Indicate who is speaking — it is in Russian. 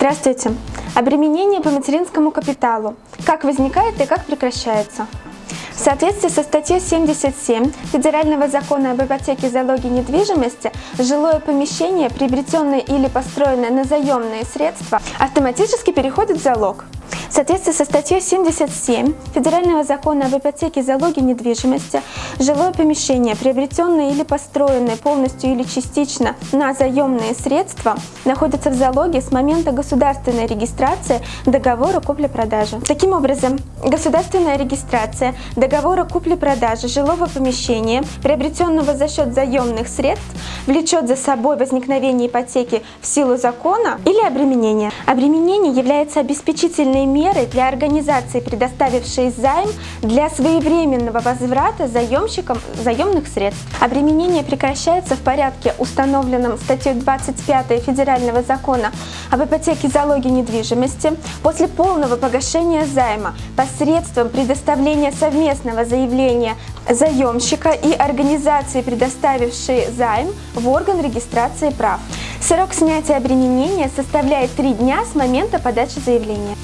Speaker 1: Здравствуйте! Обременение по материнскому капиталу. Как возникает и как прекращается? В соответствии со статьей 77 Федерального закона об ипотеке и залоге недвижимости, жилое помещение, приобретенное или построенное на заемные средства, автоматически переходит в залог. Соответствии со статьей 77 Федерального закона об ипотеке и залоге недвижимости, жилое помещение, приобретенное или построенное полностью или частично на заемные средства, находится в залоге с момента государственной регистрации договора купли-продажи. Таким образом, государственная регистрация договора купли-продажи жилого помещения, приобретенного за счет заемных средств, влечет за собой возникновение ипотеки в силу закона или обременение. Обременение является обеспечительной мерой меры для организации, предоставившей займ для своевременного возврата заемщикам заемных средств. Обременение прекращается в порядке, установленном статьей 25 Федерального закона об ипотеке залоге недвижимости после полного погашения займа посредством предоставления совместного заявления заемщика и организации, предоставившей займ, в орган регистрации прав. Срок снятия обременения составляет 3 дня с момента подачи заявления.